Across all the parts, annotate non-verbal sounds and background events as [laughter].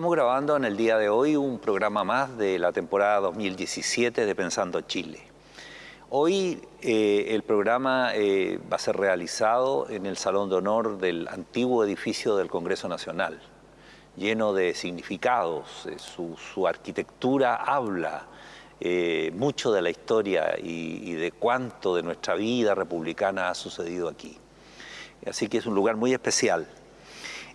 Estamos grabando en el día de hoy un programa más de la temporada 2017 de Pensando Chile. Hoy eh, el programa eh, va a ser realizado en el Salón de Honor del antiguo edificio del Congreso Nacional, lleno de significados. Eh, su, arquitectura habla mucho de la historia y, y de cuánto de nuestra vida republicana ha sucedido aquí. Así que es un lugar muy especial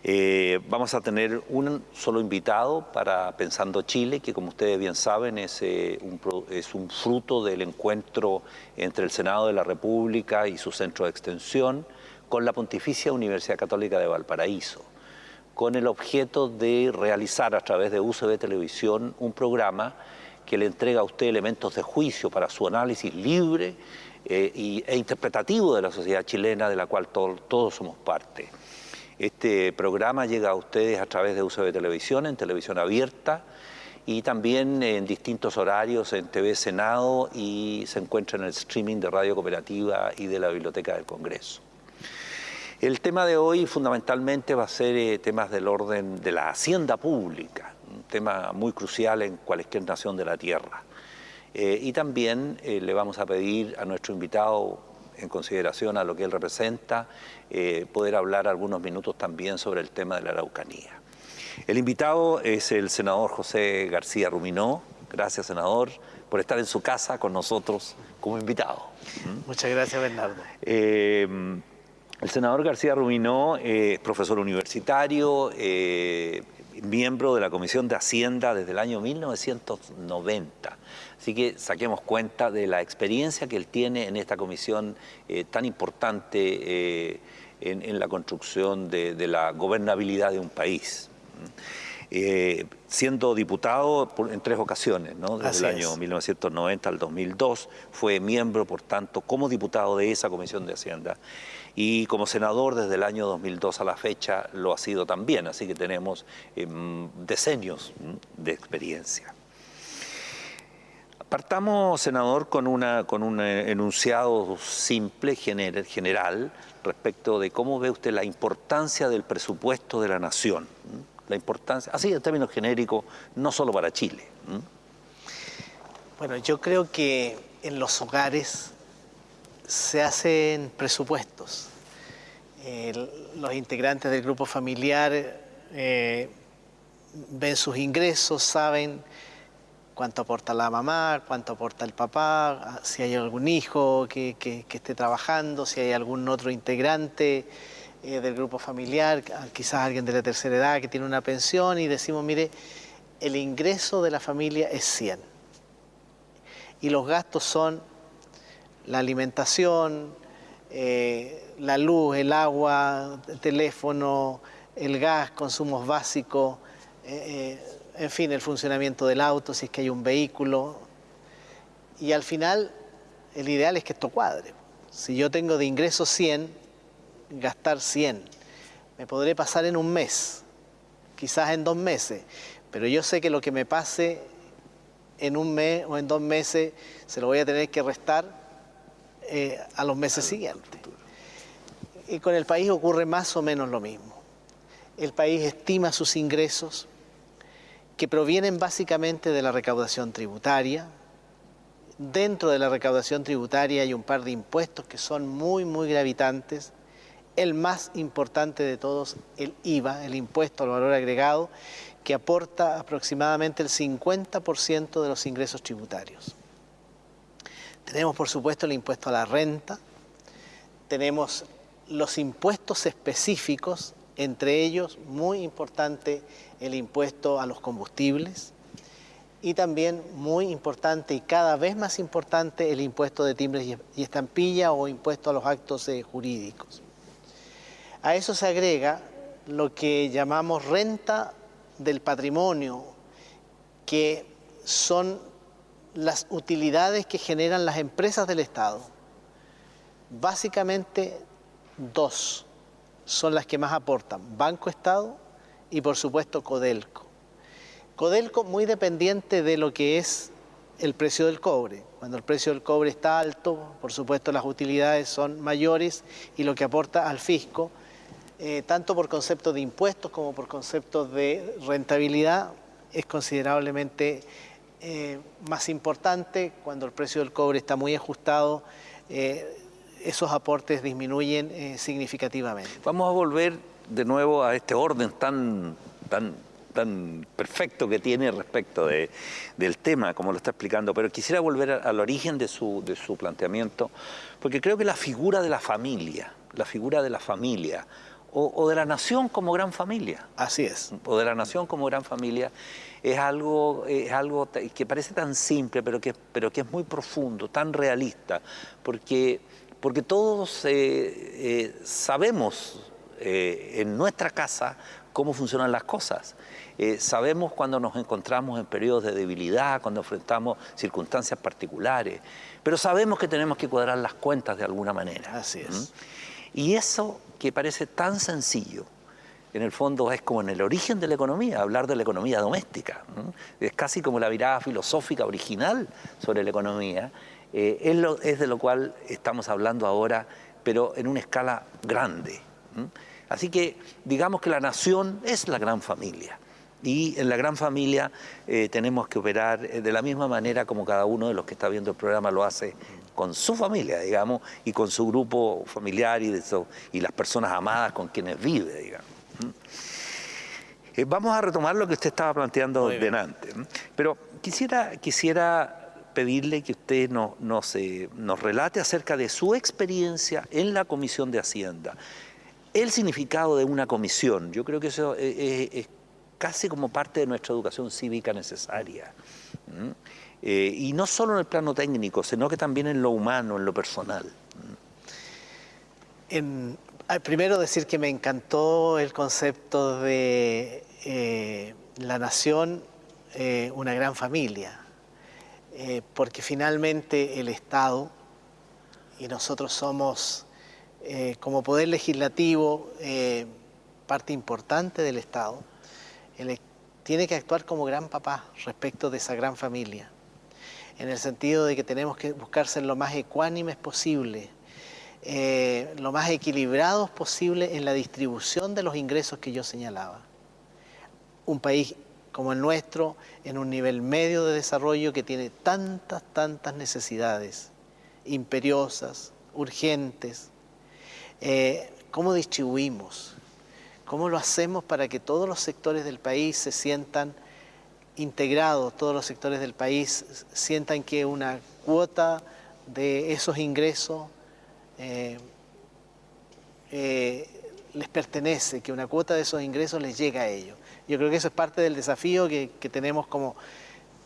eh, vamos a tener un solo invitado para Pensando Chile, que como ustedes bien saben es, eh, un, es un fruto del encuentro entre el Senado de la República y su centro de extensión con la Pontificia Universidad Católica de Valparaíso, con el objeto de realizar a través de UCB Televisión un programa que le entrega a usted elementos de juicio para su análisis libre eh, e interpretativo de la sociedad chilena de la cual todos somos parte. Este programa llega a ustedes a través de de televisión, en televisión abierta y también en distintos horarios en TV Senado y se encuentra en el streaming de Radio Cooperativa y de la Biblioteca del Congreso. El tema de hoy fundamentalmente va a ser eh, temas del orden de la hacienda pública, un tema muy crucial en cualquier nación de la tierra. Eh, y también eh, le vamos a pedir a nuestro invitado en consideración a lo que él representa, eh, poder hablar algunos minutos también sobre el tema de la Araucanía. El invitado es el senador José García Ruminó. Gracias, senador, por estar en su casa con nosotros como invitado. Muchas gracias, Bernardo. Eh, el senador García Ruminó es profesor universitario, eh, miembro de la Comisión de Hacienda desde el año 1990. Así que saquemos cuenta de la experiencia que él tiene en esta comisión eh, tan importante eh, en, la construcción de, la gobernabilidad de un país. Eh, siendo diputado en tres ocasiones, desde el año 1990 al 2002, fue miembro, por tanto, como diputado de esa Comisión de Hacienda y como senador desde el año 2002 a la fecha lo ha sido también, así que tenemos decenios de experiencia. Partamos, senador, con, una, con un eh, enunciado simple, general, respecto de cómo ve usted la importancia del presupuesto de la nación. La importancia, así en términos genéricos, no solo para Chile. Bueno, yo creo que en los hogares se hacen presupuestos. los integrantes del grupo familiar eh, ven sus ingresos, saben cuánto aporta la mamá, cuánto aporta el papá, si hay algún hijo que, esté trabajando, si hay algún otro integrante eh, del grupo familiar, quizás alguien de la tercera edad que tiene una pensión y decimos, mire, el ingreso de la familia es 100 y los gastos son la alimentación, eh, la luz, el agua, el teléfono, el gas, consumos básicos, eh, en fin, el funcionamiento del auto, si es que hay un vehículo. Y al final, el ideal es que esto cuadre. Si yo tengo de ingresos 100, gastar 100. Me podré pasar en un mes, quizás en dos meses, pero yo sé que lo que me pase en un mes o en dos meses se lo voy a tener que restar eh, a los meses siguientes. Y con el país ocurre más o menos lo mismo. El país estima sus ingresos, que provienen básicamente de la recaudación tributaria. Dentro de la recaudación tributaria hay un par de impuestos que son muy, muy gravitantes. El más importante de todos, el IVA, el impuesto al valor agregado, que aporta aproximadamente el 50% de los ingresos tributarios. Tenemos, por supuesto, el impuesto a la renta, tenemos los impuestos específicos entre ellos, muy importante, el impuesto a los combustibles y también muy importante y cada vez más importante el impuesto de timbres y estampilla o impuesto a los actos eh, jurídicos. A eso se agrega lo que llamamos renta del patrimonio, que son las utilidades que generan las empresas del Estado. Básicamente dos son las que más aportan, Banco Estado y por supuesto Codelco. Codelco muy dependiente de lo que es el precio del cobre. Cuando el precio del cobre está alto, por supuesto las utilidades son mayores y lo que aporta al fisco eh, tanto por conceptos de impuestos como por conceptos de rentabilidad, es considerablemente eh, más importante. Cuando el precio del cobre está muy ajustado, eh, esos aportes disminuyen significativamente. Vamos a volver de nuevo a este orden tan, tan tan perfecto que tiene respecto del tema, como lo está explicando, pero quisiera volver al origen de su, de su planteamiento, porque creo que la figura de la familia, la figura de la familia, o, de la nación como gran familia. Así es. O de la nación como gran familia, es algo, es algo que parece tan simple, pero que, pero que es muy profundo, tan realista, porque, porque todos eh, eh, sabemos eh, en nuestra casa cómo funcionan las cosas. Eh, sabemos cuando nos encontramos en periodos de debilidad, cuando enfrentamos circunstancias particulares, pero sabemos que tenemos que cuadrar las cuentas de alguna manera. Así es. Y eso que parece tan sencillo, en el fondo es como en el origen de la economía, hablar de la economía doméstica. Es casi como la mirada filosófica original sobre la economía. Eh, es, de lo cual estamos hablando ahora, pero en una escala grande. Así que digamos que la nación es la gran familia y en la gran familia eh, tenemos que operar eh, de la misma manera como cada uno de los que está viendo el programa lo hace con su familia, digamos, y con su grupo familiar y, de y las personas amadas con quienes vive, digamos. Eh, vamos a retomar lo que usted estaba planteando delante, pero quisiera, quisiera pedirle que usted nos, nos, nos relate acerca de su experiencia en la Comisión de Hacienda, el significado de una comisión. Yo creo que eso es, casi como parte de nuestra educación cívica necesaria. Eh, y no solo en el plano técnico, sino que también en lo humano, en lo personal. En, primero decir que me encantó el concepto de eh, la nación, eh, una gran familia, porque finalmente el Estado, y nosotros somos como poder legislativo parte importante del Estado, él tiene que actuar como gran papá respecto de esa gran familia, en el sentido de que tenemos que buscar ser lo más ecuánimes posible, eh, lo más equilibrados posible en la distribución de los ingresos que yo señalaba. Un país como el nuestro, en un nivel medio de desarrollo que tiene tantas, tantas necesidades imperiosas, urgentes, eh, ¿cómo distribuimos? ¿Cómo lo hacemos para que todos los sectores del país se sientan integrados, todos los sectores del país sientan que una cuota de esos ingresos eh, eh, les pertenece, que una cuota de esos ingresos les llega a ellos. Yo creo que eso es parte del desafío que, tenemos como,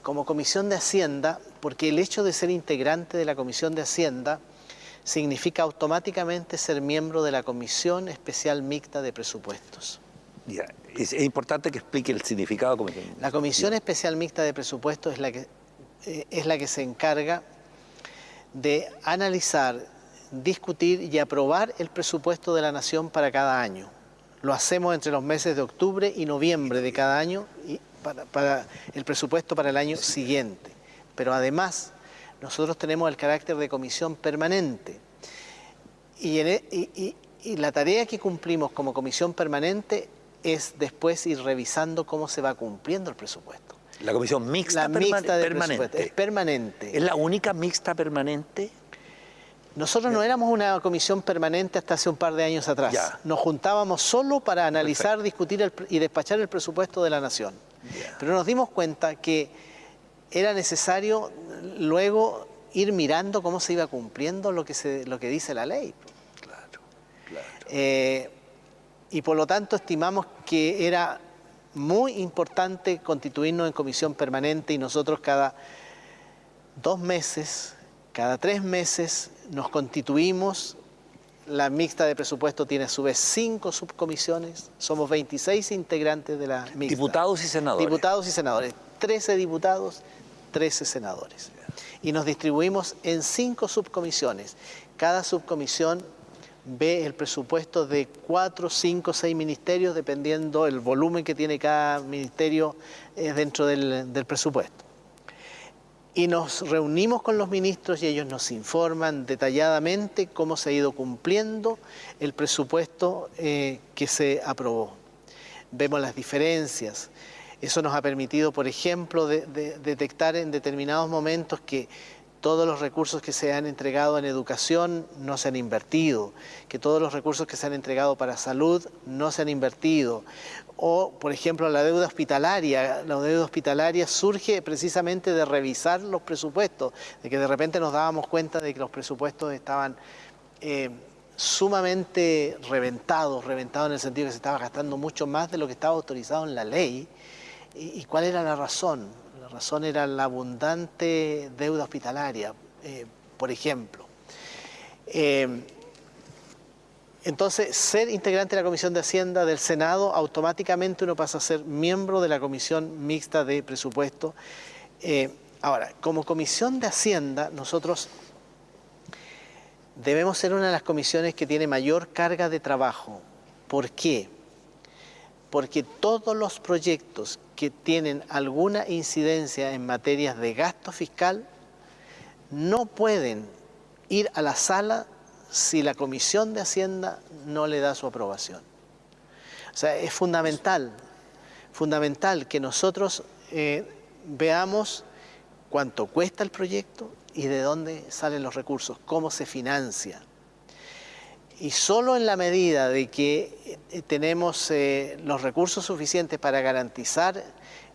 como Comisión de Hacienda, porque el hecho de ser integrante de la Comisión de Hacienda significa automáticamente ser miembro de la Comisión Especial Mixta de Presupuestos. Es, importante que explique el significado. La Comisión Especial Mixta de Presupuestos es la, que, eh, es la que se encarga de analizar, discutir y aprobar el presupuesto de la Nación para cada año. Lo hacemos entre los meses de octubre y noviembre de cada año y para, el presupuesto para el año siguiente. Pero además nosotros tenemos el carácter de comisión permanente. E, y, la tarea que cumplimos como comisión permanente es después ir revisando cómo se va cumpliendo el presupuesto. La comisión mixta, la mixta de permanente. Es permanente. ¿Es la única mixta permanente? Nosotros no éramos una comisión permanente hasta hace un par de años atrás. Nos juntábamos solo para analizar, discutir y despachar el presupuesto de la Nación. Pero nos dimos cuenta que era necesario luego ir mirando cómo se iba cumpliendo lo que, se, lo que dice la ley. Claro, claro. Eh, y por lo tanto estimamos que era muy importante constituirnos en comisión permanente y nosotros cada dos meses, cada tres meses nos constituimos. La mixta de presupuesto tiene a su vez cinco subcomisiones, somos 26 integrantes de la mixta. Diputados y senadores. Diputados y senadores, 13 diputados 13 senadores. Y nos distribuimos en cinco subcomisiones. Cada subcomisión ve el presupuesto de cuatro, cinco, seis ministerios, dependiendo el volumen que tiene cada ministerio dentro del, presupuesto. y nos reunimos con los ministros y ellos nos informan detalladamente cómo se ha ido cumpliendo el presupuesto eh, que se aprobó. Vemos las diferencias. Eso nos ha permitido, por ejemplo, detectar en determinados momentos que todos los recursos que se han entregado en educación no se han invertido, que todos los recursos que se han entregado para salud no se han invertido. O, por ejemplo, la deuda hospitalaria. La deuda hospitalaria surge precisamente de revisar los presupuestos, de que de repente nos dábamos cuenta de que los presupuestos estaban eh, sumamente reventados, reventados en el sentido que se estaba gastando mucho más de lo que estaba autorizado en la ley. ¿Y, cuál era la razón? Razón era la abundante deuda hospitalaria, eh, por ejemplo. Eh, entonces, ser integrante de la Comisión de Hacienda del Senado, automáticamente uno pasa a ser miembro de la Comisión Mixta de Presupuesto. Eh, ahora, como Comisión de Hacienda, nosotros debemos ser una de las comisiones que tiene mayor carga de trabajo. ¿Por qué? Porque todos los proyectos que tienen alguna incidencia en materias de gasto fiscal no pueden ir a la sala si la Comisión de Hacienda no le da su aprobación. O sea, es fundamental, fundamental que nosotros eh, veamos cuánto cuesta el proyecto y de dónde salen los recursos, cómo se financia. Y solo en la medida de que eh, tenemos eh, los recursos suficientes para garantizar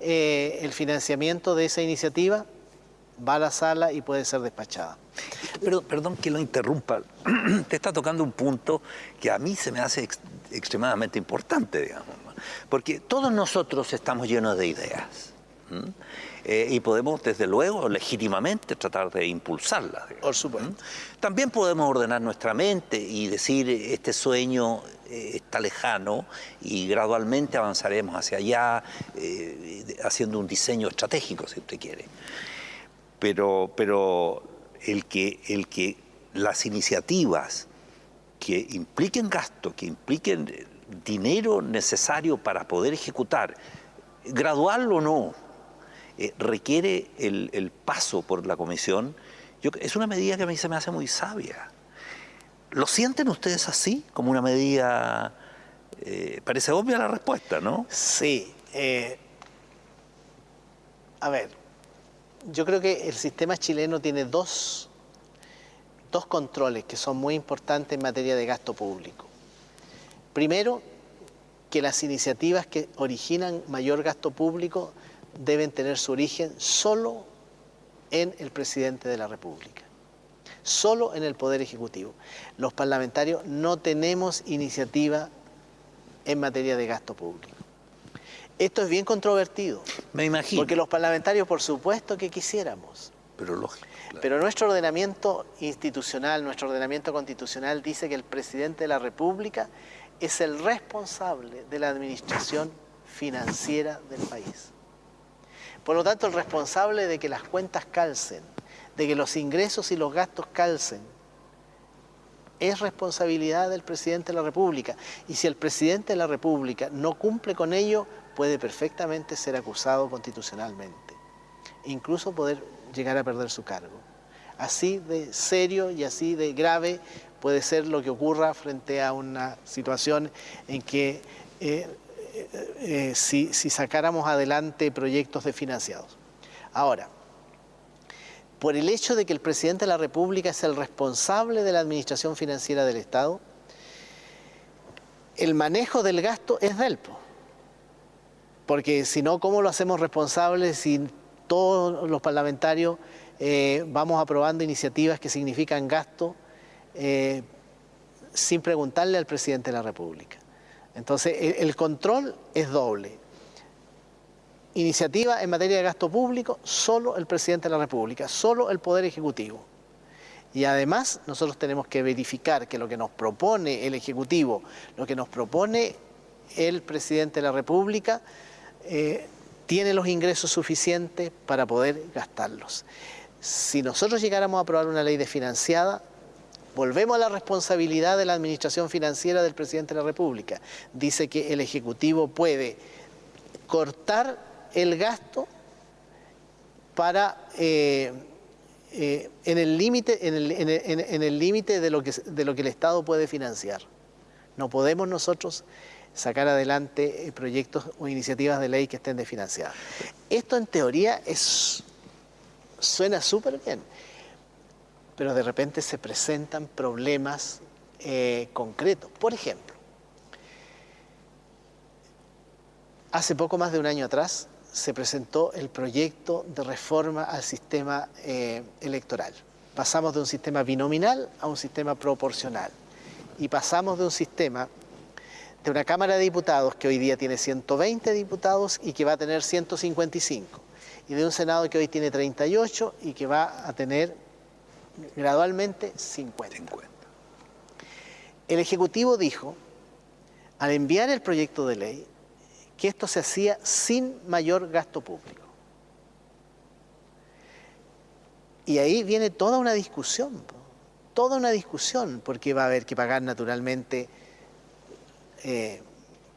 eh, el financiamiento de esa iniciativa, va a la sala y puede ser despachada. Pero, perdón que lo interrumpa, [clears throat] te está tocando un punto que a mí se me hace extremadamente importante, digamos, porque todos nosotros estamos llenos de ideas. Eh, y podemos, desde luego, legítimamente tratar de impulsarla. Por supuesto. También podemos ordenar nuestra mente y decir, este sueño eh, está lejano y gradualmente avanzaremos hacia allá, eh, haciendo un diseño estratégico, si usted quiere. Pero, pero el, que, el que las iniciativas que impliquen gasto, que impliquen dinero necesario para poder ejecutar, gradual o no, eh, requiere el, paso por la comisión, es una medida que a mí se me hace muy sabia. ¿Lo sienten ustedes así, como una medida... Eh, parece obvia la respuesta, ¿no? Sí. Eh, a ver, yo creo que el sistema chileno tiene dos, dos controles que son muy importantes en materia de gasto público. Primero, que las iniciativas que originan mayor gasto público deben tener su origen solo en el presidente de la República, solo en el Poder Ejecutivo. Los parlamentarios no tenemos iniciativa en materia de gasto público. Esto es bien controvertido. Me imagino. Porque los parlamentarios, por supuesto que quisiéramos. Pero lógico. Pero nuestro ordenamiento institucional, nuestro ordenamiento constitucional dice que el presidente de la República es el responsable de la administración financiera del país. Por lo tanto, el responsable de que las cuentas calcen, de que los ingresos y los gastos calcen, es responsabilidad del presidente de la República. Y si el presidente de la República no cumple con ello, puede perfectamente ser acusado constitucionalmente. Incluso poder llegar a perder su cargo. Así de serio y así de grave puede ser lo que ocurra frente a una situación en que eh, eh, si, sacáramos adelante proyectos de financiados. Ahora, por el hecho de que el presidente de la República es el responsable de la administración financiera del Estado, el manejo del gasto es del Porque si no, ¿cómo lo hacemos responsable si todos los parlamentarios eh, vamos aprobando iniciativas que significan gasto eh, sin preguntarle al presidente de la República? Entonces, el, control es doble. Iniciativa en materia de gasto público, solo el presidente de la República, solo el Poder Ejecutivo. Y además nosotros tenemos que verificar que lo que nos propone el Ejecutivo, lo que nos propone el presidente de la República, eh, tiene los ingresos suficientes para poder gastarlos. Si nosotros llegáramos a aprobar una ley desfinanciada, Volvemos a la responsabilidad de la administración financiera del presidente de la República. Dice que el Ejecutivo puede cortar el gasto para, eh, eh, en el límite en el, en de, lo que, de lo que el Estado puede financiar. No podemos nosotros sacar adelante proyectos o iniciativas de ley que estén desfinanciadas. Esto en teoría suena súper bien, pero de repente se presentan problemas concretos. Por ejemplo, Hace poco más de un año atrás se presentó el proyecto de reforma al sistema eh, electoral. Pasamos de un sistema binominal a un sistema proporcional y pasamos de un sistema de una Cámara de Diputados que hoy día tiene 120 diputados y que va a tener 155 y de un Senado que hoy tiene 38 y que va a tener gradualmente 50. 50. El Ejecutivo dijo, al enviar el proyecto de ley, que esto se hacía sin mayor gasto público. Y ahí viene toda una discusión, toda una discusión, porque va a haber que pagar naturalmente, eh,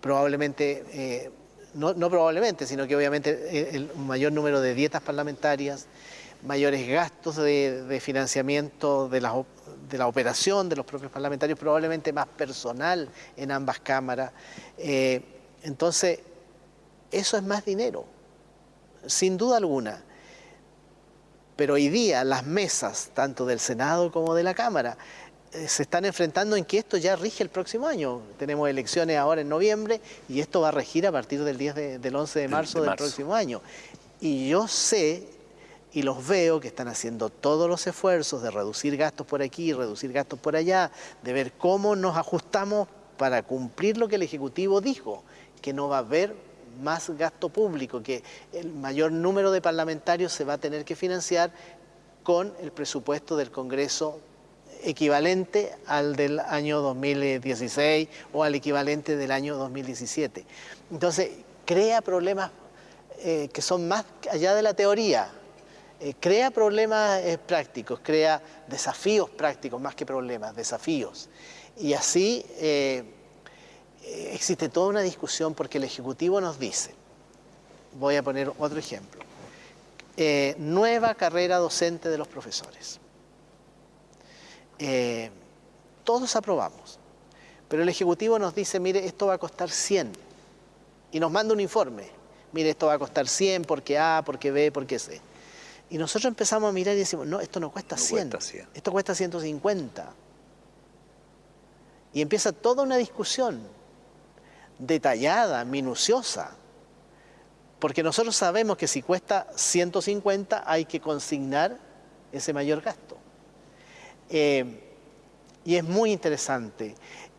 probablemente, eh, no, probablemente, sino que obviamente el, mayor número de dietas parlamentarias, mayores gastos de, financiamiento de la, de la, operación de los propios parlamentarios, probablemente más personal en ambas cámaras. Eh, entonces, eso es más dinero, sin duda alguna. Pero hoy día las mesas, tanto del Senado como de la Cámara, eh, se están enfrentando en que esto ya rige el próximo año. Tenemos elecciones ahora en noviembre y esto va a regir a partir del, 10 del 11 de marzo del próximo año. Y yo sé y los veo que están haciendo todos los esfuerzos de reducir gastos por aquí, reducir gastos por allá, de ver cómo nos ajustamos para cumplir lo que el Ejecutivo dijo, que no va a haber más gasto público, que el mayor número de parlamentarios se va a tener que financiar con el presupuesto del Congreso equivalente al del año 2016 o al equivalente del año 2017. Entonces, crea problemas eh, que son más allá de la teoría, eh, crea problemas eh, prácticos, crea desafíos prácticos más que problemas, desafíos. Y así eh, existe toda una discusión porque el Ejecutivo nos dice, voy a poner otro ejemplo, nueva carrera docente de los profesores. Todos aprobamos, pero el Ejecutivo nos dice, mire, esto va a costar 100 y nos manda un informe, mire, esto va a costar 100 porque A, porque B, porque C. Y nosotros empezamos a mirar y decimos, no, esto no cuesta, 100, cuesta 100, esto cuesta 150. Y empieza toda una discusión detallada, minuciosa, porque nosotros sabemos que si cuesta 150 hay que consignar ese mayor gasto. Eh, y es muy interesante,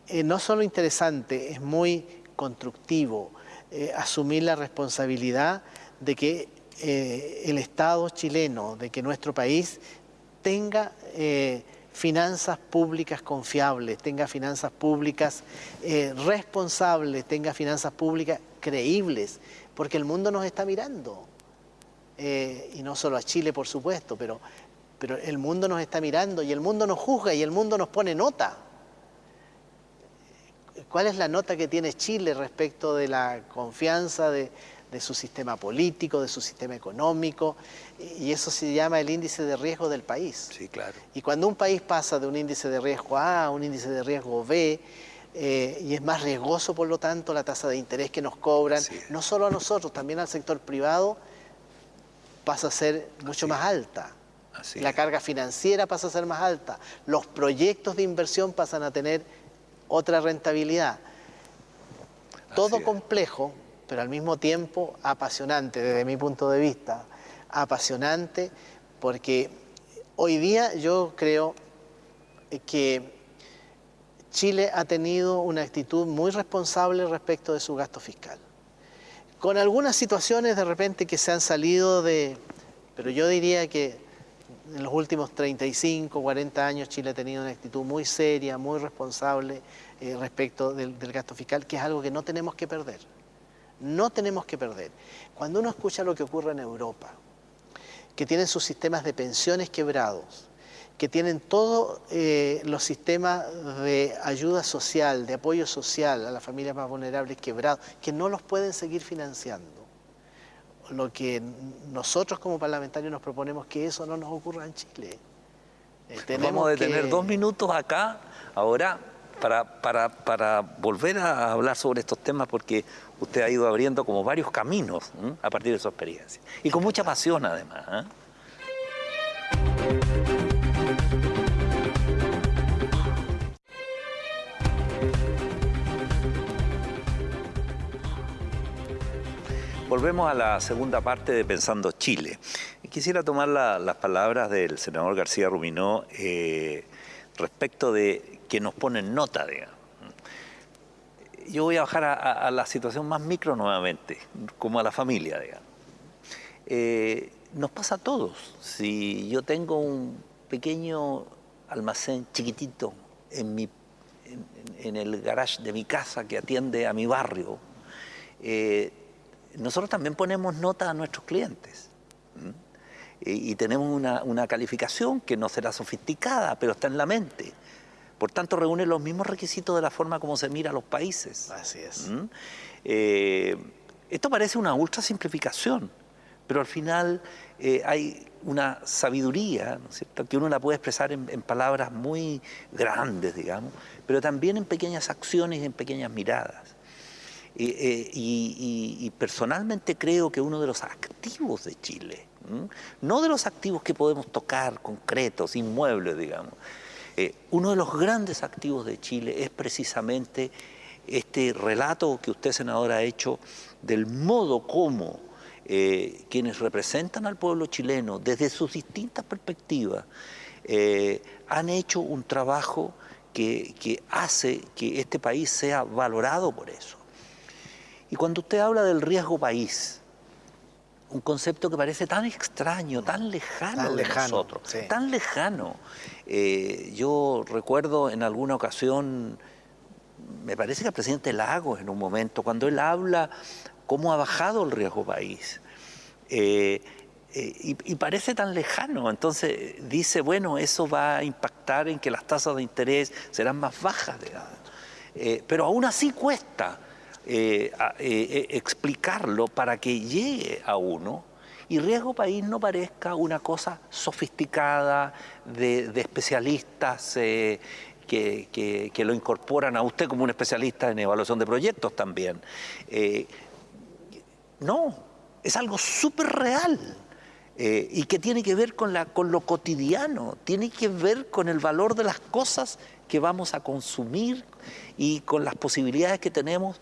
eh, no solo interesante, es muy constructivo eh, asumir la responsabilidad de que el Estado chileno, de que nuestro país tenga finanzas públicas confiables, tenga finanzas públicas eh, responsables, tenga finanzas públicas creíbles, porque el mundo nos está mirando. Eh, y no solo a Chile, por supuesto, pero, pero el mundo nos está mirando y el mundo nos juzga y el mundo nos pone nota. ¿Cuál es la nota que tiene Chile respecto de la confianza de, de su sistema político, de su sistema económico, y eso se llama el índice de riesgo del país. Sí, claro. Y cuando un país pasa de un índice de riesgo A a un índice de riesgo B, eh, y es más riesgoso, por lo tanto, la tasa de interés que nos cobran, no solo a nosotros, también al sector privado, pasa a ser mucho más alta. la carga financiera pasa a ser más alta. Los proyectos de inversión pasan a tener otra rentabilidad. Todo complejo, pero al mismo tiempo apasionante desde mi punto de vista. Apasionante porque hoy día yo creo que Chile ha tenido una actitud muy responsable respecto de su gasto fiscal. Con algunas situaciones de repente que se han salido de... Pero yo diría que en los últimos 35, 40 años Chile ha tenido una actitud muy seria, muy responsable eh, respecto del, del gasto fiscal, que es algo que no tenemos que perder no tenemos que perder. Cuando uno escucha lo que ocurre en Europa, que tienen sus sistemas de pensiones quebrados, que tienen todos eh, los sistemas de ayuda social, de apoyo social a las familias más vulnerables quebrados, que no los pueden seguir financiando. lo que nosotros como parlamentarios nos proponemos que eso no nos ocurra en Chile. Eh, Vamos a detener dos minutos acá, ahora, para, para, para, volver a hablar sobre estos temas, porque usted ha ido abriendo como varios caminos a partir de su experiencia. Y con mucha pasión, además. ¿eh? Volvemos a la segunda parte de Pensando Chile. Quisiera tomar las palabras del senador García Ruminó eh, respecto de que nos ponen nota, digamos. Yo voy a bajar a, la situación más micro nuevamente, como a la familia, digamos. Eh, nos pasa a todos. Si yo tengo un pequeño almacén chiquitito en, el garage de mi casa que atiende a mi barrio, eh, nosotros también ponemos nota a nuestros clientes. Y, tenemos una, calificación que no será sofisticada, pero está en la mente. Por tanto, reúne los mismos requisitos de la forma como se mira a los países. Así es. Eh, esto parece una ultra simplificación, pero al final eh, hay una sabiduría, ¿no es cierto?, que uno la puede expresar en, palabras muy grandes, digamos, pero también en pequeñas acciones y en pequeñas miradas. Eh, y, personalmente creo que uno de los activos de Chile, no de los activos que podemos tocar, concretos, inmuebles, digamos, eh, uno de los grandes activos de Chile es precisamente este relato que usted, senador, ha hecho del modo como eh, quienes representan al pueblo chileno desde sus distintas perspectivas han hecho un trabajo que hace que este país sea valorado por eso. Y cuando usted habla del riesgo país, un concepto que parece tan extraño, tan lejano de nosotros, tan lejano. Eh, yo recuerdo en alguna ocasión, me parece que el presidente Lagos en un momento, cuando él habla cómo ha bajado el riesgo país, eh, eh, y, parece tan lejano, entonces dice, bueno, eso va a impactar en que las tasas de interés serán más bajas, pero aún así cuesta. Explicarlo para que llegue a uno y riesgo país no parezca una cosa sofisticada de, especialistas que, lo incorporan a usted como un especialista en evaluación de proyectos también. no, es algo súper real. y que tiene que ver con, con lo cotidiano, tiene que ver con el valor de las cosas que vamos a consumir y con las posibilidades que tenemos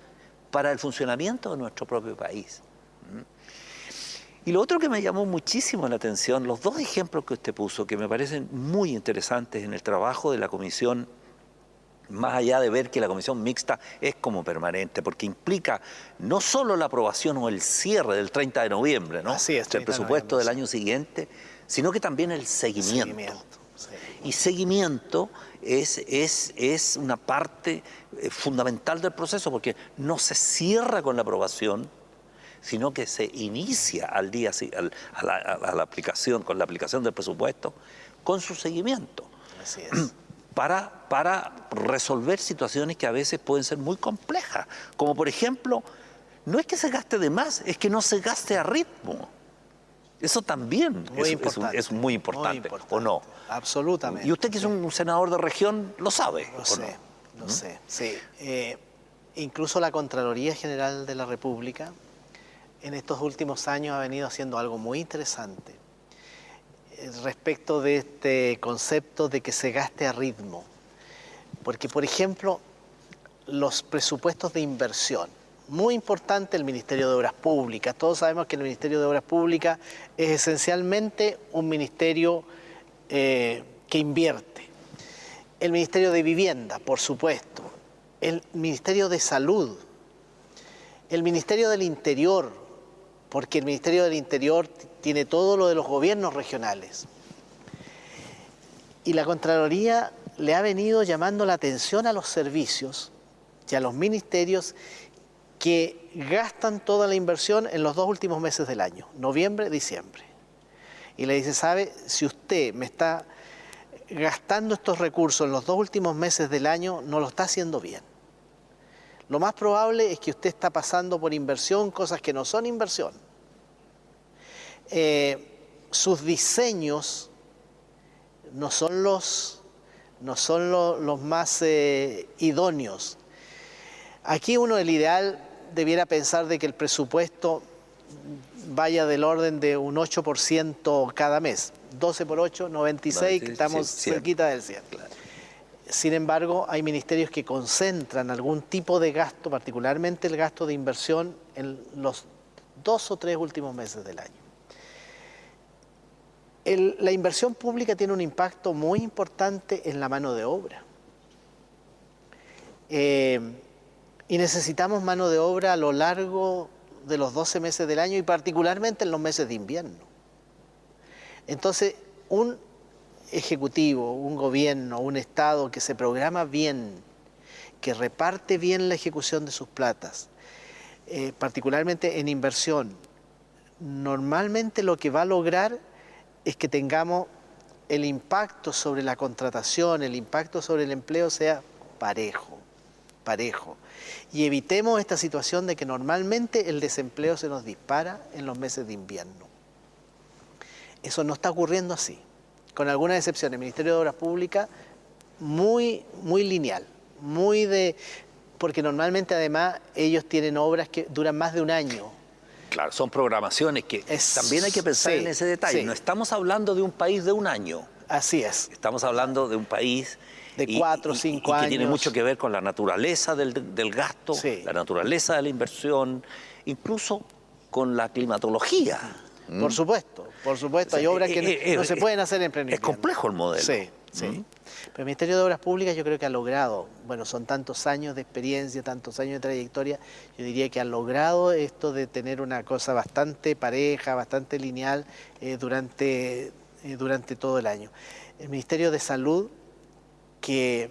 para el funcionamiento de nuestro propio país. Y lo otro que me llamó muchísimo la atención, los dos ejemplos que usted puso, que me parecen muy interesantes en el trabajo de la comisión, más allá de ver que la comisión mixta es como permanente, porque implica no solo la aprobación o el cierre del 30 de noviembre, ¿no? Así es, el presupuesto del año siguiente, sino que también el seguimiento. Y seguimiento es, es, es una parte eh, fundamental del proceso porque no se cierra con la aprobación, sino que se inicia al día a, la, aplicación, con la aplicación del presupuesto, con su seguimiento. Así es. [clears throat] Para, para resolver situaciones que a veces pueden ser muy complejas, como por ejemplo, no es que se gaste de más, es que no se gaste a ritmo. Eso también es, muy importante, ¿o no? Absolutamente. Y usted que es un senador de región, lo sabe. Lo sé, lo ¿Mm? sé, sí. Eh, incluso la Contraloría General de la República en estos últimos años ha venido haciendo algo muy interesante eh, respecto de este concepto de que se gaste a ritmo. Porque, por ejemplo, los presupuestos de inversión, muy importante el Ministerio de Obras Públicas. Todos sabemos que el Ministerio de Obras Públicas es esencialmente un ministerio eh, que invierte. El Ministerio de Vivienda, por supuesto. El Ministerio de Salud. El Ministerio del Interior, porque el Ministerio del Interior tiene todo lo de los gobiernos regionales. Y la Contraloría le ha venido llamando la atención a los servicios y a los ministerios que gastan toda la inversión en los dos últimos meses del año, noviembre, diciembre. Y le dice, ¿sabe? Si usted me está gastando estos recursos en los dos últimos meses del año, no lo está haciendo bien. Lo más probable es que usted está pasando por inversión cosas que no son inversión. Eh, sus diseños no son los, no son los más eh, idóneos. Aquí uno, el ideal, debiera pensar de que el presupuesto vaya del orden de un 8% cada mes. 12 por 8, 96, estamos cerquita del 100. Sin embargo, hay ministerios que concentran algún tipo de gasto, particularmente el gasto de inversión, en los dos o tres últimos meses del año. La inversión pública tiene un impacto muy importante en la mano de obra. Eh, y necesitamos mano de obra a lo largo de los 12 meses del año y particularmente en los meses de invierno. Entonces, un ejecutivo, un gobierno, un Estado que se programa bien, que reparte bien la ejecución de sus platas, eh, particularmente en inversión, normalmente lo que va a lograr es que tengamos el impacto sobre la contratación, el impacto sobre el empleo sea parejo, parejo. Y evitemos esta situación de que normalmente el desempleo se nos dispara en los meses de invierno. Eso no está ocurriendo así con algunas excepciones. El Ministerio de Obras Públicas, muy, muy lineal, muy de... Porque normalmente además ellos tienen obras que duran más de un año. Claro, son programaciones que también hay que pensar en ese detalle. No estamos hablando de un país de un año. Así es. Estamos hablando de un país de cuatro o cinco años. Que tiene mucho que ver con la naturaleza del, del gasto, la naturaleza de la inversión, incluso con la climatología. Por supuesto, por supuesto, hay obras que eh, no, eh, se eh, pueden hacer en pleno Es complejo el modelo. Sí, sí. Pero el Ministerio de Obras Públicas yo creo que ha logrado, bueno, son tantos años de experiencia, tantos años de trayectoria, yo diría que ha logrado esto de tener una cosa bastante pareja, bastante lineal durante, durante todo el año. El Ministerio de Salud, que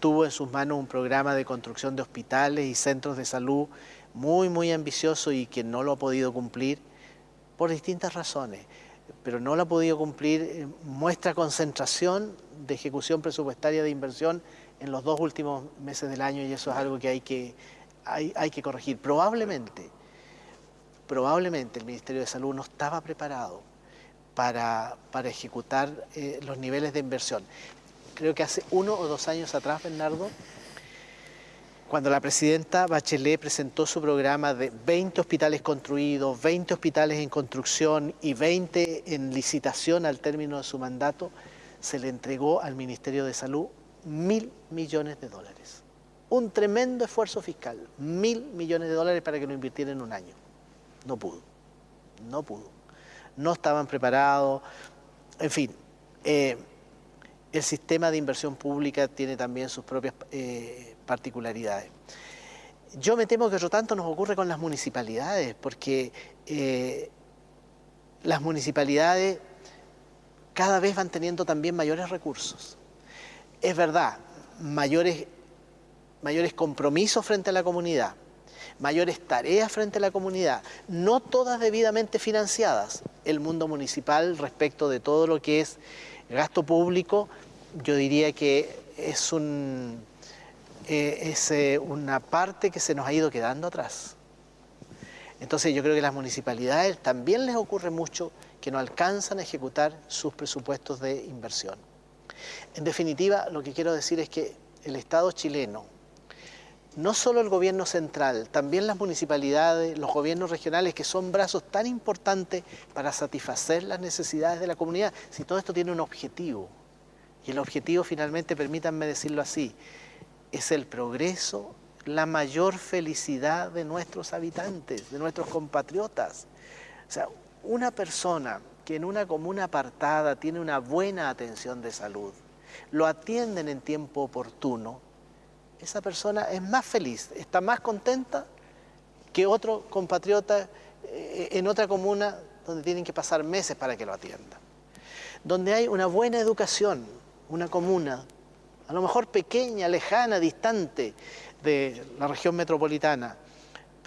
tuvo en sus manos un programa de construcción de hospitales y centros de salud muy, muy ambicioso y que no lo ha podido cumplir, por distintas razones, pero no la ha podido cumplir, eh, muestra concentración de ejecución presupuestaria de inversión en los dos últimos meses del año y eso es algo que hay que, hay, que corregir. Probablemente, probablemente el Ministerio de Salud no estaba preparado para, ejecutar eh, los niveles de inversión. Creo que hace uno o dos años atrás, Bernardo, cuando la presidenta Bachelet presentó su programa de 20 hospitales construidos, 20 hospitales en construcción y 20 en licitación al término de su mandato, se le entregó al Ministerio de Salud mil millones de dólares. Un tremendo esfuerzo fiscal, mil millones de dólares para que lo invirtiera en un año. No pudo, no pudo. No estaban preparados, en fin. Eh, el sistema de inversión pública tiene también sus propias eh, particularidades. Yo me temo que otro tanto nos ocurre con las municipalidades, porque eh, las municipalidades cada vez van teniendo también mayores recursos. Es verdad, mayores, mayores compromisos frente a la comunidad, mayores tareas frente a la comunidad, no todas debidamente financiadas. El mundo municipal respecto de todo lo que es gasto público, yo diría que es un, eh, es eh, una parte que se nos ha ido quedando atrás. Entonces yo creo que las municipalidades también les ocurre mucho que no alcanzan a ejecutar sus presupuestos de inversión. En definitiva, lo que quiero decir es que el Estado chileno, no solo el gobierno central, también las municipalidades, los gobiernos regionales, que son brazos tan importantes para satisfacer las necesidades de la comunidad, si todo esto tiene un objetivo, y el objetivo finalmente, permítanme decirlo así, es el progreso, la mayor felicidad de nuestros habitantes, de nuestros compatriotas. O sea, una persona que en una comuna apartada tiene una buena atención de salud, lo atienden en tiempo oportuno, esa persona es más feliz, está más contenta que otro compatriota eh, en otra comuna donde tienen que pasar meses para que lo atiendan. Donde hay una buena educación, una comuna a lo mejor pequeña, lejana, distante de la región metropolitana,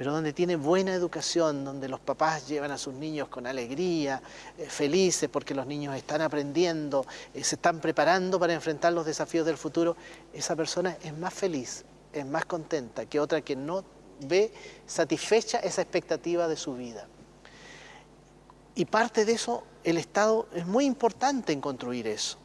pero donde tiene buena educación, donde los papás llevan a sus niños con alegría, eh, felices porque los niños están aprendiendo, eh, se están preparando para enfrentar los desafíos del futuro, esa persona es más feliz, es más contenta que otra que no ve satisfecha esa expectativa de su vida. Y parte de eso, el Estado es muy importante en construir eso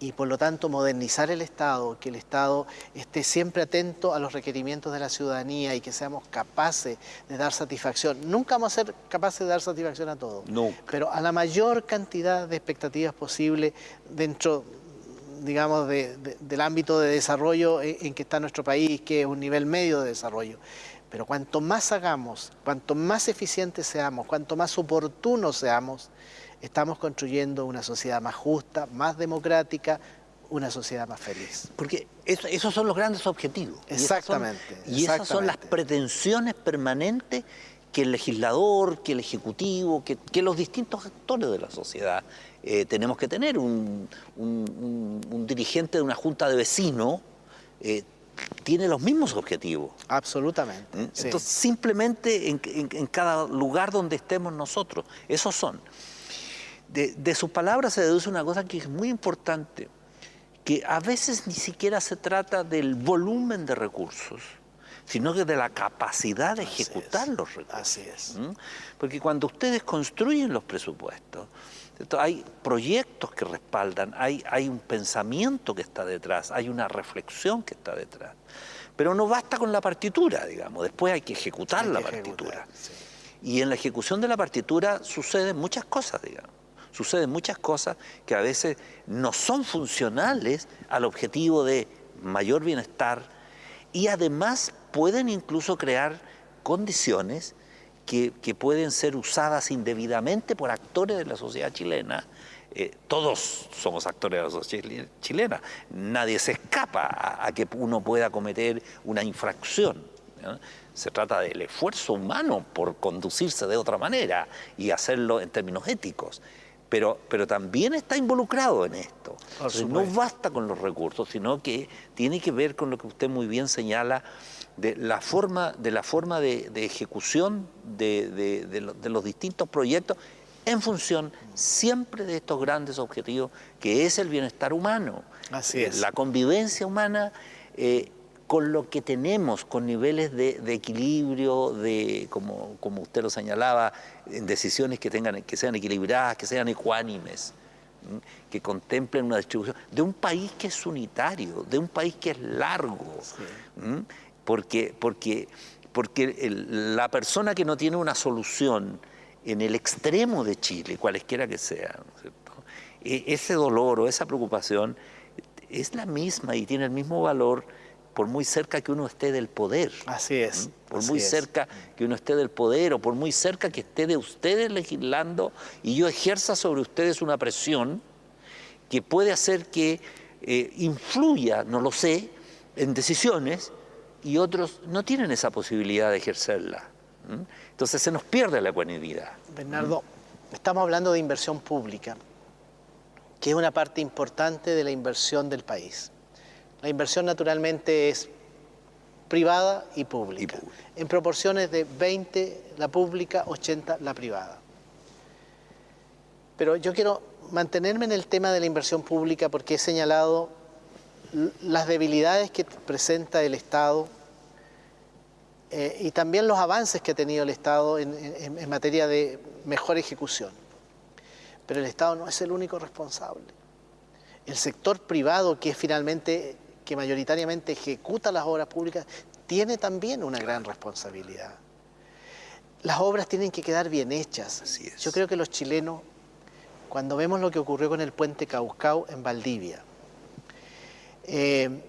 y por lo tanto modernizar el Estado, que el Estado esté siempre atento a los requerimientos de la ciudadanía y que seamos capaces de dar satisfacción. Nunca vamos a ser capaces de dar satisfacción a todos, pero a la mayor cantidad de expectativas posible dentro digamos, del ámbito de desarrollo en que está nuestro país, que es un nivel medio de desarrollo. Pero cuanto más hagamos, cuanto más eficientes seamos, cuanto más oportunos seamos, estamos construyendo una sociedad más justa, más democrática, una sociedad más feliz. Porque esos son los grandes objetivos. Exactamente. Y esas son, las pretensiones permanentes que el legislador, que el ejecutivo, que, los distintos actores de la sociedad eh, tenemos que tener. Un, dirigente de una junta de vecinos eh, tiene los mismos objetivos. Absolutamente. ¿Mm? Entonces, simplemente en, en, cada lugar donde estemos nosotros, esos son de, sus palabras se deduce una cosa que es muy importante, que a veces ni siquiera se trata del volumen de recursos, sino que de la capacidad de ejecutar los recursos. Así es. ¿Mm? Porque cuando ustedes construyen los presupuestos, hay proyectos que respaldan, hay, hay un pensamiento que está detrás, hay una reflexión que está detrás. Pero no basta con la partitura, digamos, después hay que ejecutar la partitura. Y en la ejecución de la partitura suceden muchas cosas, digamos suceden muchas cosas que a veces no son funcionales al objetivo de mayor bienestar y además pueden incluso crear condiciones que, pueden ser usadas indebidamente por actores de la sociedad chilena. Eh, todos somos actores de la sociedad chilena, nadie se escapa a, que uno pueda cometer una infracción. Se trata del esfuerzo humano por conducirse de otra manera y hacerlo en términos éticos pero, pero también está involucrado en esto. no basta con los recursos, sino que tiene que ver con lo que usted muy bien señala de la forma de, la forma de, ejecución de, los distintos proyectos en función siempre de estos grandes objetivos que es el bienestar humano. Así es. La convivencia humana eh, con lo que tenemos, con niveles de, equilibrio, de, como, como, usted lo señalaba, en decisiones que, tengan, que sean equilibradas, que sean ecuánimes, que contemplen una distribución, de un país que es unitario, de un país que es largo, porque, porque, porque la persona que no tiene una solución en el extremo de Chile, cualesquiera que sea, e, ese dolor o esa preocupación es la misma y tiene el mismo valor por muy cerca que uno esté del poder. Así es. Por muy cerca que uno esté del poder o por muy cerca que esté de ustedes legislando y yo ejerza sobre ustedes una presión que puede hacer que eh, influya, no lo sé, en decisiones y otros no tienen esa posibilidad de ejercerla. Entonces se nos pierde la ecuanimidad. Bernardo, estamos hablando de inversión pública, que es una parte importante de la inversión del país. La inversión naturalmente es privada y pública, en proporciones de 20 la pública, 80 la privada. Pero yo quiero mantenerme en el tema de la inversión pública porque he señalado las debilidades que presenta el Estado eh, y también los avances que ha tenido el Estado en materia de mejor ejecución. Pero el Estado no es el único responsable. El sector privado, que es finalmente que mayoritariamente ejecuta las obras públicas, tiene también una gran responsabilidad. Las obras tienen que quedar bien hechas. Yo creo que los chilenos, cuando vemos lo que ocurrió con el puente Caucao en Valdivia, eh,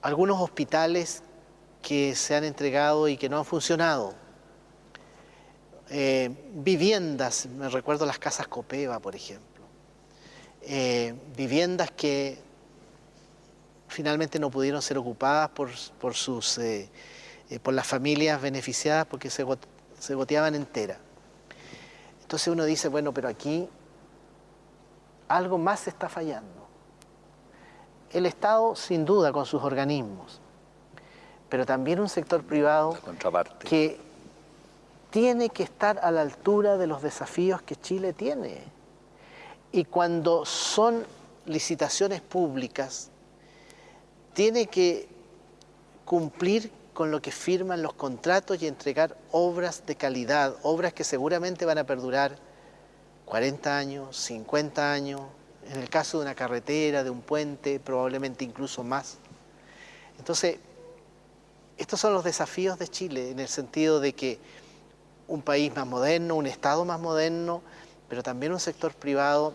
algunos hospitales que se han entregado y que no han funcionado, eh, viviendas, me recuerdo las casas Copeva, por ejemplo, eh, viviendas que finalmente no pudieron ser ocupadas por, por sus, eh, eh, por las familias beneficiadas porque se, se goteaban enteras. Entonces uno dice, bueno, pero aquí algo más está fallando. El Estado, sin duda, con sus organismos, pero también un sector privado que tiene que estar a la altura de los desafíos que Chile tiene. Y cuando son licitaciones públicas, tiene que cumplir con lo que firman los contratos y entregar obras de calidad, obras que seguramente van a perdurar 40 años, 50 años, en el caso de una carretera, de un puente, probablemente incluso más. Entonces, estos son los desafíos de Chile en el sentido de que un país más moderno, un Estado más moderno, pero también un sector privado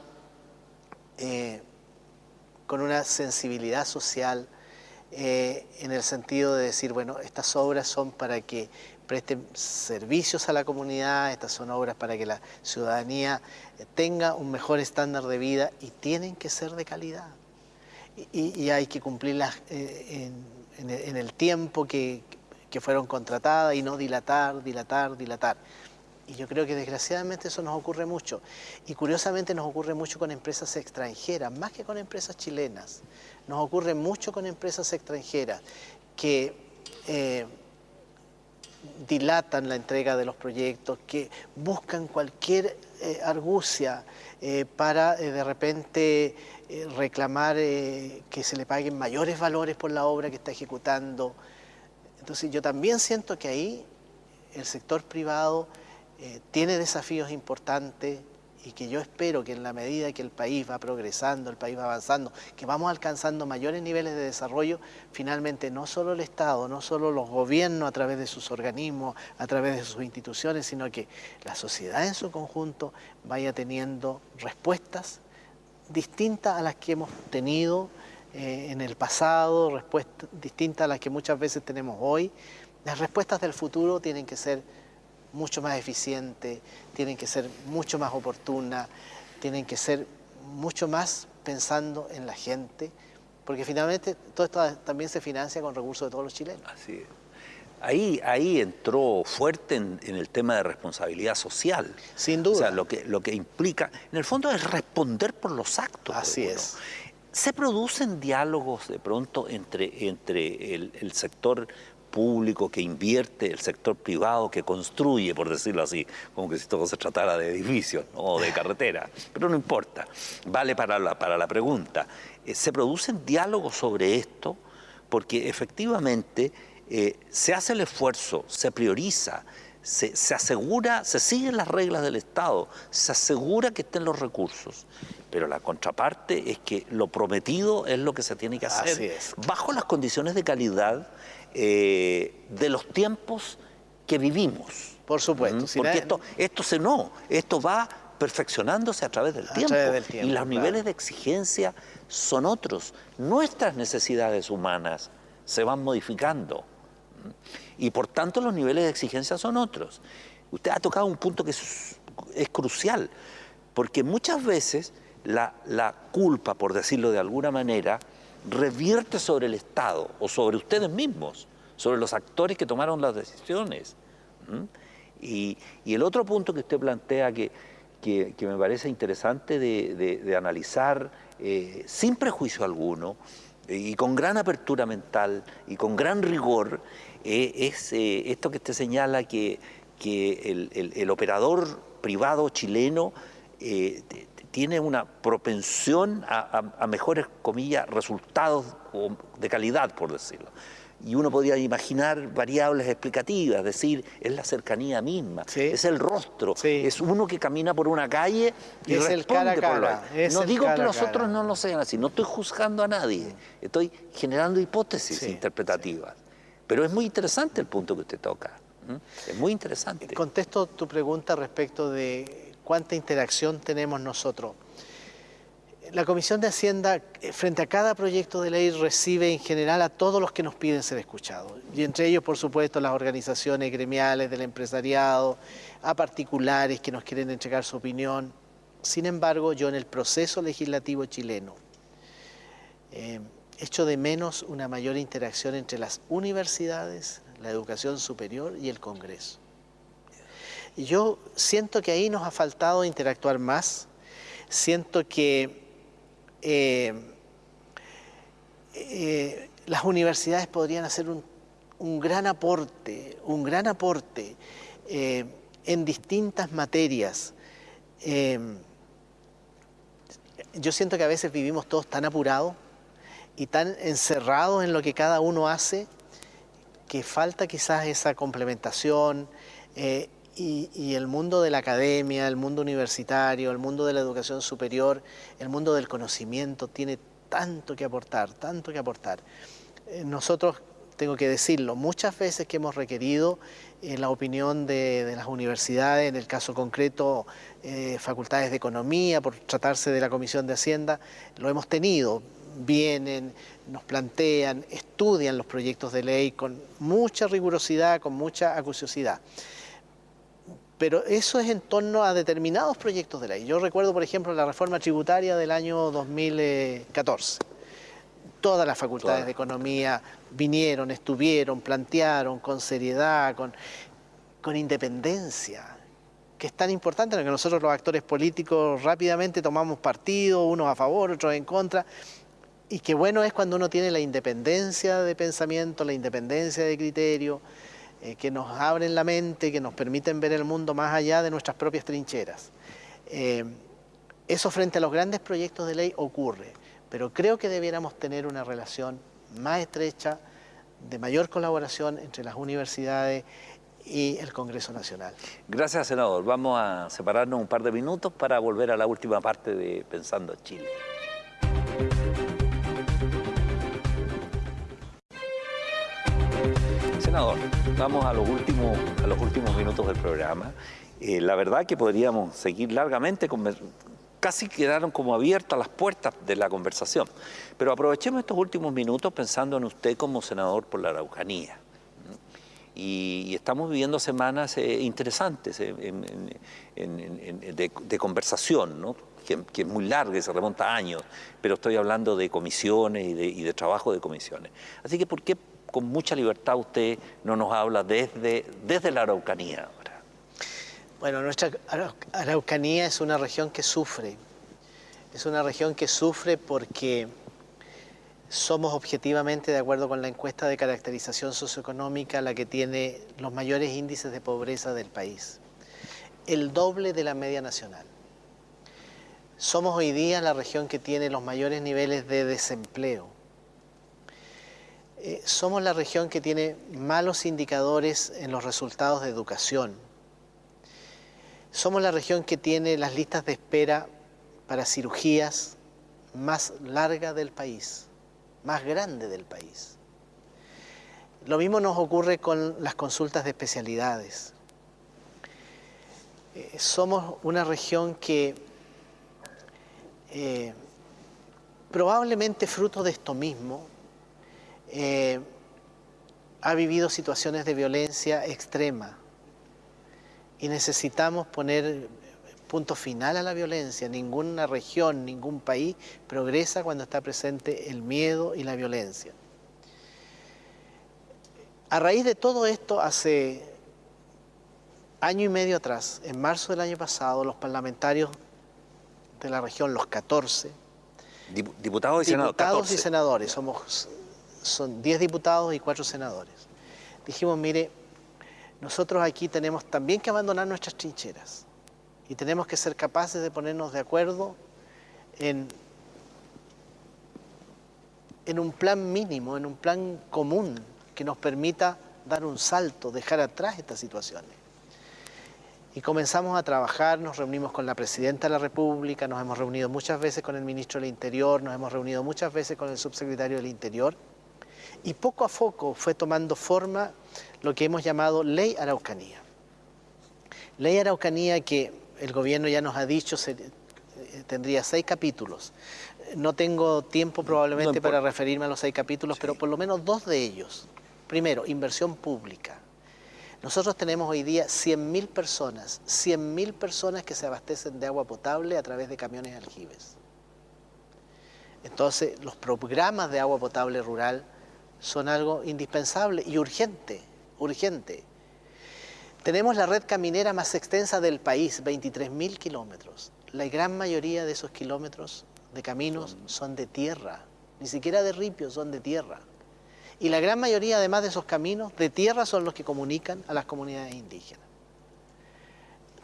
eh, con una sensibilidad social eh, en el sentido de decir, bueno, estas obras son para que presten servicios a la comunidad, estas son obras para que la ciudadanía eh, tenga un mejor estándar de vida y tienen que ser de calidad. Y, hay que cumplirlas en, el tiempo que, que fueron contratadas y no dilatar, dilatar, dilatar. Y yo creo que desgraciadamente eso nos ocurre mucho. Y curiosamente nos ocurre mucho con empresas extranjeras, más que con empresas chilenas. Nos ocurre mucho con empresas extranjeras que eh, dilatan la entrega de los proyectos, que buscan cualquier eh, argucia eh, para de repente reclamar que se le paguen mayores valores por la obra que está ejecutando. Entonces yo también siento que ahí el sector privado eh, tiene desafíos importantes y que yo espero que en la medida que el país va progresando, el país va avanzando, que vamos alcanzando mayores niveles de desarrollo, finalmente no solo el Estado, no solo los gobiernos a través de sus organismos, a través de sus instituciones, sino que la sociedad en su conjunto vaya teniendo respuestas distintas a las que hemos tenido eh, en el pasado, respuestas distintas a las que muchas veces tenemos hoy. Las respuestas del futuro tienen que ser mucho más eficientes, tienen que ser mucho más oportunas, tienen que ser mucho más pensando en la gente, porque finalmente todo esto también se financia con recursos de todos los chilenos. Así es. Ahí, ahí entró fuerte en, el tema de responsabilidad social. Sin duda. O sea, lo que, lo que implica, en el fondo es responder por los actos. Así es. ¿Se producen diálogos de pronto entre, entre el, el sector público que invierte, el sector privado que construye, por decirlo así, como que si todo se tratara de edificios o de [laughs] carretera, pero no importa, vale para la, para la pregunta. Eh, ¿Se producen diálogos sobre esto? Porque efectivamente eh, se hace el esfuerzo, se prioriza, se, se, asegura, se siguen las reglas del Estado, se asegura que estén los recursos, pero la contraparte es que lo prometido es lo que se tiene que hacer bajo las condiciones de calidad eh, de los tiempos que vivimos. Por supuesto. Porque esto, esto se no, esto va perfeccionándose a través del, tiempo, y los niveles de exigencia son otros. Nuestras necesidades humanas se van modificando y por tanto los niveles de exigencia son otros. Usted ha tocado un punto que es, crucial, porque muchas veces la, la culpa, por decirlo de alguna manera, revierte sobre el Estado o sobre ustedes mismos, sobre los actores que tomaron las decisiones. Y, el otro punto que usted plantea que, que, me parece interesante de, analizar eh, sin prejuicio alguno y con gran apertura mental y con gran rigor eh, es eh, esto que usted señala que, que el, operador privado chileno tiene una propensión a, mejores, comillas, resultados de calidad, por decirlo. Y uno podría imaginar variables explicativas, es decir, es la cercanía misma, es el rostro, es uno que camina por una calle y es responde el cara por No digo que los otros no lo sean así, no estoy juzgando a nadie, estoy generando hipótesis interpretativas. Pero es muy interesante el punto que usted toca, es muy interesante. Contesto tu pregunta respecto de cuánta interacción tenemos nosotros. La Comisión de Hacienda, frente a cada proyecto de ley, recibe en general a todos los que nos piden ser escuchados. Y entre ellos, por supuesto, las organizaciones gremiales del empresariado, a particulares que nos quieren entregar su opinión. Sin embargo, yo en el proceso legislativo chileno eh, echo de menos una mayor interacción entre las universidades, la educación superior y el Congreso. Yo siento que ahí nos ha faltado interactuar más, siento que eh, eh, las universidades podrían hacer un, gran aporte, un gran aporte eh, en distintas materias. yo siento que a veces vivimos todos tan apurados y tan encerrados en lo que cada uno hace que falta quizás esa complementación eh, y, el mundo de la academia, el mundo universitario, el mundo de la educación superior, el mundo del conocimiento tiene tanto que aportar, tanto que aportar. Eh, nosotros, tengo que decirlo, muchas veces que hemos requerido eh, la opinión de, las universidades, en el caso concreto facultades de economía, por tratarse de la Comisión de Hacienda, lo hemos tenido, vienen, nos plantean, estudian los proyectos de ley con mucha rigurosidad, con mucha acuciosidad. Pero eso es en torno a determinados proyectos de ley. Yo recuerdo, por ejemplo, la reforma tributaria del año 2014. Todas las facultades de economía vinieron, estuvieron, plantearon con seriedad, con, con independencia, que es tan importante, que nosotros los actores políticos rápidamente tomamos partido, unos a favor, otros en contra, y qué bueno es cuando uno tiene la independencia de pensamiento, la independencia de criterio, eh, que nos abren la mente, que nos permiten ver el mundo más allá de nuestras propias trincheras. Eh, eso frente a los grandes proyectos de ley ocurre, pero creo que debiéramos tener una relación más estrecha, de mayor colaboración entre las universidades y el Congreso Nacional. Gracias, senador. Vamos a separarnos un par de minutos para volver a la última parte de Pensando Chile. Senador, vamos a los últimos, a los últimos minutos del programa. Eh, la verdad que podríamos seguir largamente, casi quedaron como abiertas las puertas de la conversación. Pero aprovechemos estos últimos minutos pensando en usted como senador por la Araucanía. Y, estamos viviendo semanas eh, interesantes eh, de, conversación, ¿no? que, es muy larga y se remonta a años, pero estoy hablando de comisiones y de, y de trabajo de comisiones. Así que, ¿por qué con mucha libertad usted no nos habla desde, desde la Araucanía ahora. Bueno, nuestra Araucanía es una región que sufre. Es una región que sufre porque somos objetivamente, de acuerdo con la encuesta de caracterización socioeconómica, la que tiene los mayores índices de pobreza del país. El doble de la media nacional. Somos hoy día la región que tiene los mayores niveles de desempleo eh, somos la región que tiene malos indicadores en los resultados de educación. Somos la región que tiene las listas de espera para cirugías más largas del país, más grande del país. Lo mismo nos ocurre con las consultas de especialidades. Eh, somos una región que eh, probablemente fruto de esto mismo eh, ha vivido situaciones de violencia extrema y necesitamos poner punto final a la violencia. Ninguna región, ningún país progresa cuando está presente el miedo y la violencia. A raíz de todo esto, hace año y medio atrás, en marzo del año pasado, los parlamentarios de la región, los 14, diputados y senadores, diputados y senadores, somos son 10 diputados y 4 senadores. Dijimos, mire, nosotros aquí tenemos también que abandonar nuestras trincheras y tenemos que ser capaces de ponernos de acuerdo en, en un plan mínimo, en un plan común que nos permita dar un salto, dejar atrás estas situaciones. Y comenzamos a trabajar, nos reunimos con la Presidenta de la República, nos hemos reunido muchas veces con el Ministro del Interior, nos hemos reunido muchas veces con el Subsecretario del Interior, y poco a poco fue tomando forma lo que hemos llamado Ley Araucanía. Ley Araucanía que el gobierno ya nos ha dicho eh, tendría seis capítulos. No tengo tiempo probablemente para referirme a los seis capítulos, pero por lo menos dos de ellos. Primero, inversión pública. Nosotros tenemos hoy día 100.000 personas, 100.000 personas que se abastecen de agua potable a través de camiones aljibes. Entonces, los programas de agua potable rural son algo indispensable y urgente, urgente. Tenemos la red caminera más extensa del país, 23.000 kilómetros. La gran mayoría de esos kilómetros de caminos son de tierra, ni siquiera de ripio, son de tierra. Y la gran mayoría, además de esos caminos, de tierra son los que comunican a las comunidades indígenas.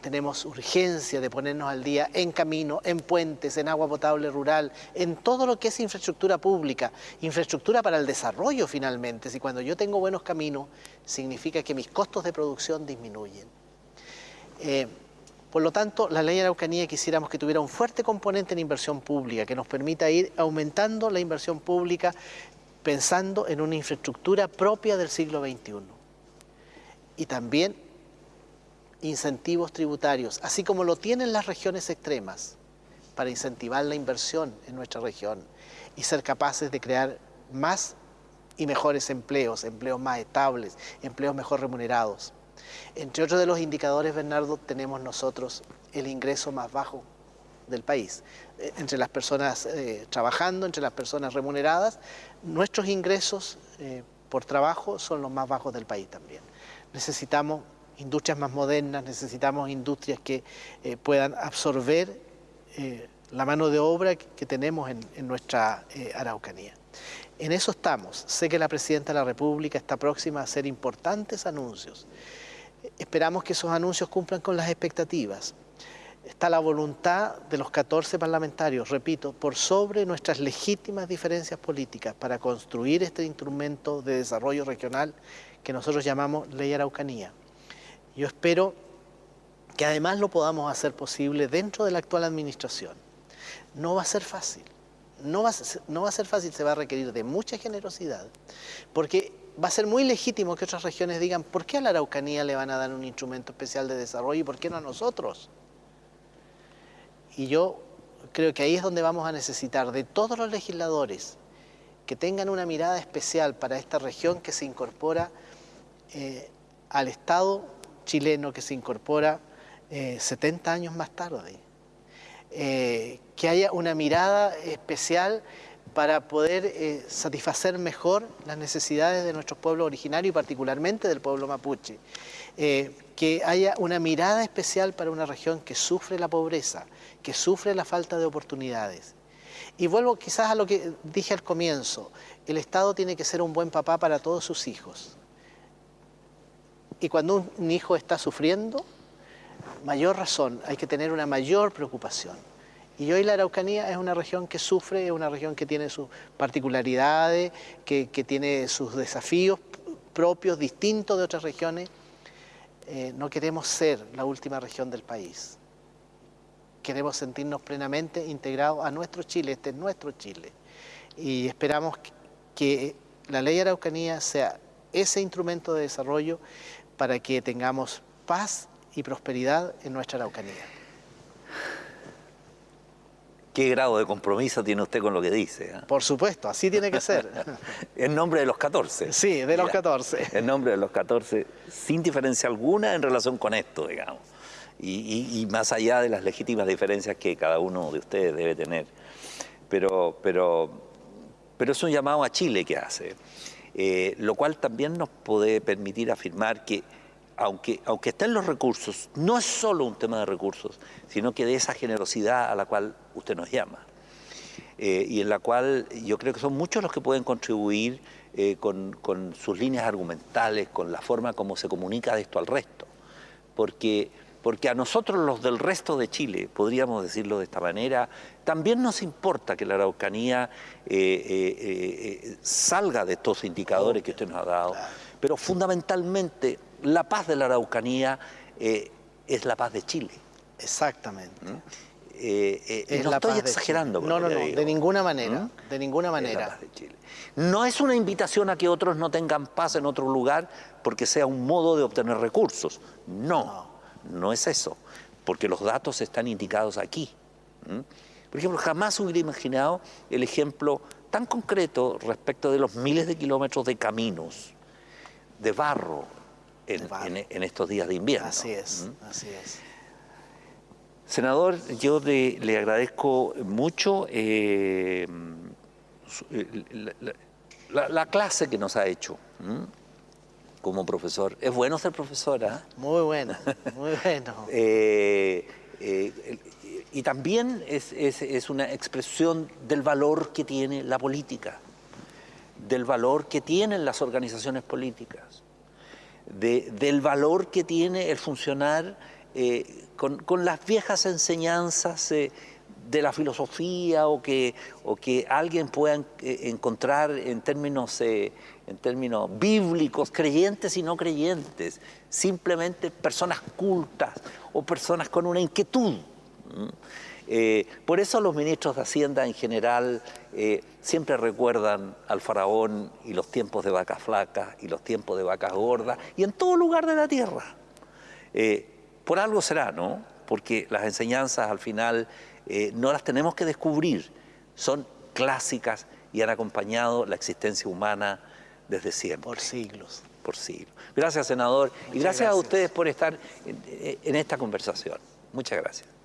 Tenemos urgencia de ponernos al día en camino, en puentes, en agua potable rural, en todo lo que es infraestructura pública, infraestructura para el desarrollo finalmente. Si cuando yo tengo buenos caminos, significa que mis costos de producción disminuyen. Eh, por lo tanto, la ley de Araucanía quisiéramos que tuviera un fuerte componente en inversión pública, que nos permita ir aumentando la inversión pública pensando en una infraestructura propia del siglo XXI. Y también incentivos tributarios, así como lo tienen las regiones extremas, para incentivar la inversión en nuestra región y ser capaces de crear más y mejores empleos, empleos más estables, empleos mejor remunerados. Entre otros de los indicadores, Bernardo, tenemos nosotros el ingreso más bajo del país. Eh, entre las personas eh, trabajando, entre las personas remuneradas, nuestros ingresos eh, por trabajo son los más bajos del país también. Necesitamos industrias más modernas, necesitamos industrias que eh, puedan absorber eh, la mano de obra que, tenemos en, nuestra eh, Araucanía. En eso estamos. Sé que la Presidenta de la República está próxima a hacer importantes anuncios. Esperamos que esos anuncios cumplan con las expectativas. Está la voluntad de los 14 parlamentarios, repito, por sobre nuestras legítimas diferencias políticas para construir este instrumento de desarrollo regional que nosotros llamamos Ley Araucanía. Yo espero que además lo podamos hacer posible dentro de la actual administración. No va a ser fácil, no va a ser, fácil, se va a requerir de mucha generosidad, porque va a ser muy legítimo que otras regiones digan, ¿por qué a la Araucanía le van a dar un instrumento especial de desarrollo y por qué no a nosotros? Y yo creo que ahí es donde vamos a necesitar de todos los legisladores que tengan una mirada especial para esta región que se incorpora eh, al Estado chileno que se incorpora 70 eh, años más tarde. Eh, que haya una mirada especial para poder eh, satisfacer mejor las necesidades de nuestros pueblos originarios y particularmente del pueblo mapuche. que haya una mirada especial para una región que sufre la pobreza, que sufre la falta de oportunidades. Y vuelvo quizás a lo que dije al comienzo, el Estado tiene que ser un buen papá para todos sus hijos. Y cuando un hijo está sufriendo, mayor razón, hay que tener una mayor preocupación. Y hoy la Araucanía es una región que sufre, es una región que tiene sus particularidades, que, tiene sus desafíos propios, distintos de otras regiones. Eh, no queremos ser la última región del país. Queremos sentirnos plenamente integrados a nuestro Chile, este es nuestro Chile. Y esperamos que la ley Araucanía sea ese instrumento de desarrollo para que tengamos paz y prosperidad en nuestra Araucanía. ¿Qué grado de compromiso tiene usted con lo que dice? Ah? Por supuesto, así tiene que ser. [laughs] en nombre de los 14. Sí, de los 14. En nombre de los 14, sin diferencia alguna en relación con esto, digamos. Y, más allá de las legítimas diferencias que cada uno de ustedes debe tener. Pero, pero, pero es un llamado a Chile que hace. Eh, lo cual también nos puede permitir afirmar que aunque, aunque estén los recursos, no es solo un tema de recursos, sino que de esa generosidad a la cual usted nos llama. Eh, y en la cual yo creo que son muchos los que pueden contribuir eh, con, con, sus líneas argumentales, con la forma como se comunica de esto al resto. Porque porque a nosotros los del resto de Chile, podríamos decirlo de esta manera, también nos importa que la Araucanía eh, eh, eh, salga de estos indicadores que usted nos ha dado, pero fundamentalmente la paz de la Araucanía es la paz de Chile. Exactamente. ¿Mm? no estoy exagerando. No, no, no, de ninguna manera, ¿Mm? de ninguna manera. No es una invitación a que otros no tengan paz en otro lugar porque sea un modo de obtener recursos. no. No es eso, porque los datos están indicados aquí. Por ejemplo, jamás hubiera imaginado el ejemplo tan concreto respecto de los miles de kilómetros de caminos, de barro, en, estos días de invierno. Así es, así es. Senador, yo le agradezco mucho eh, eh, la, clase que nos ha hecho como profesor. Es bueno ser profesora. Muy bueno, muy [laughs] bueno. Eh, eh, y también es, es, una expresión del valor que tiene la política, del valor que tienen las organizaciones políticas, de, del valor que tiene el funcionar eh, con, las viejas enseñanzas de la filosofía o que, o que alguien pueda encontrar en términos, en términos bíblicos, creyentes y no creyentes, simplemente personas cultas o personas con una inquietud. Eh, por eso los ministros de Hacienda en general eh, siempre recuerdan al faraón y los tiempos de vacas flacas y los tiempos de vacas gordas y en todo lugar de la tierra. Eh, por algo será, ¿no? Porque las enseñanzas al final no las tenemos que descubrir, son clásicas y han acompañado la existencia humana desde siempre. Por siglos. Por siglos. Gracias, senador, y gracias, a ustedes por estar en esta conversación. Muchas gracias.